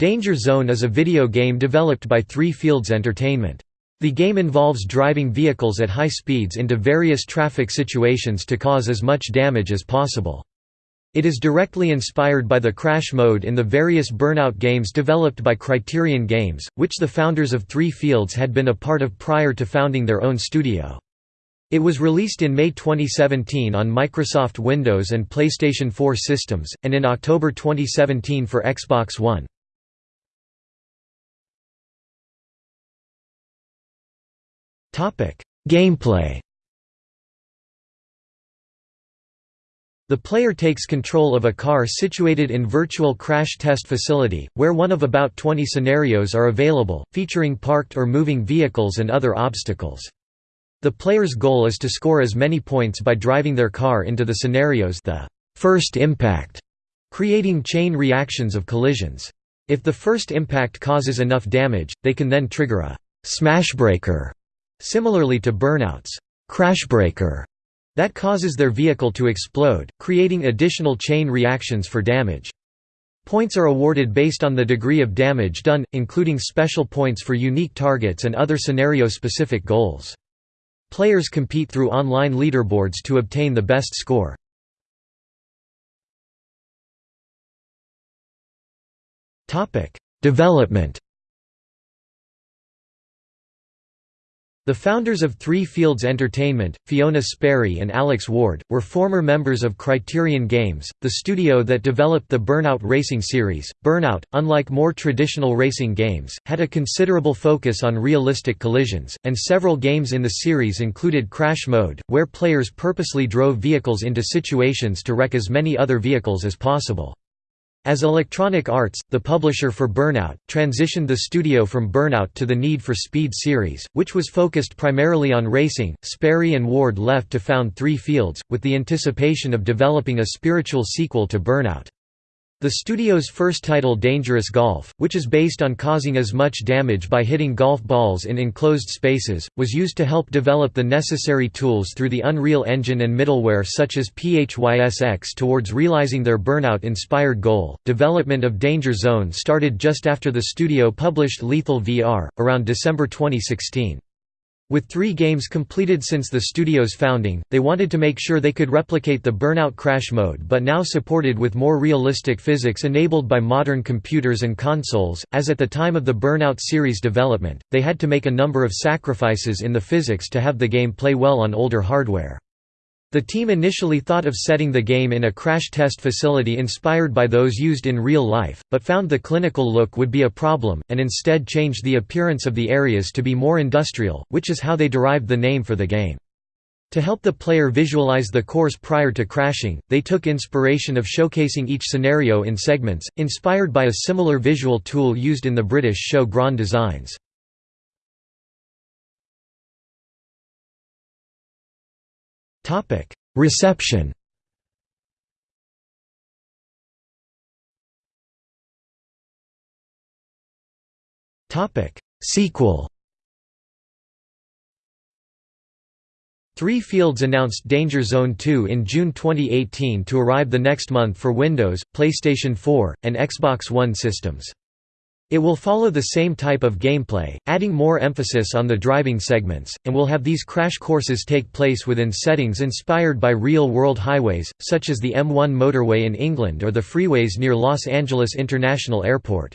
Danger Zone is a video game developed by Three Fields Entertainment. The game involves driving vehicles at high speeds into various traffic situations to cause as much damage as possible. It is directly inspired by the crash mode in the various Burnout games developed by Criterion Games, which the founders of Three Fields had been a part of prior to founding their own studio. It was released in May 2017 on Microsoft Windows and PlayStation 4 systems, and in October 2017 for Xbox One. Gameplay The player takes control of a car situated in virtual crash test facility, where one of about 20 scenarios are available, featuring parked or moving vehicles and other obstacles. The player's goal is to score as many points by driving their car into the scenarios the first impact, creating chain reactions of collisions. If the first impact causes enough damage, they can then trigger a smashbreaker Similarly to Burnout's crashbreaker that causes their vehicle to explode, creating additional chain reactions for damage. Points are awarded based on the degree of damage done, including special points for unique targets and other scenario-specific goals. Players compete through online leaderboards to obtain the best score. Development The founders of Three Fields Entertainment, Fiona Sperry and Alex Ward, were former members of Criterion Games, the studio that developed the Burnout racing series. Burnout, unlike more traditional racing games, had a considerable focus on realistic collisions, and several games in the series included Crash Mode, where players purposely drove vehicles into situations to wreck as many other vehicles as possible. As Electronic Arts, the publisher for Burnout, transitioned the studio from Burnout to the Need for Speed series, which was focused primarily on racing, Sperry and Ward left to found Three Fields, with the anticipation of developing a spiritual sequel to Burnout. The studio's first title Dangerous Golf, which is based on causing as much damage by hitting golf balls in enclosed spaces, was used to help develop the necessary tools through the Unreal Engine and middleware such as PHYSX towards realizing their Burnout-inspired goal. Development of Danger Zone started just after the studio published Lethal VR, around December 2016. With three games completed since the studio's founding, they wanted to make sure they could replicate the Burnout Crash mode but now supported with more realistic physics enabled by modern computers and consoles, as at the time of the Burnout series development, they had to make a number of sacrifices in the physics to have the game play well on older hardware. The team initially thought of setting the game in a crash test facility inspired by those used in real life, but found the clinical look would be a problem, and instead changed the appearance of the areas to be more industrial, which is how they derived the name for the game. To help the player visualize the course prior to crashing, they took inspiration of showcasing each scenario in segments, inspired by a similar visual tool used in the British show Grand Designs. Reception. Topic: Sequel. Three Fields announced Danger Zone 2 in June 2018 to arrive the next month for Windows, PlayStation 4, and Xbox One systems. It will follow the same type of gameplay, adding more emphasis on the driving segments, and will have these crash courses take place within settings inspired by real-world highways, such as the M1 motorway in England or the freeways near Los Angeles International Airport.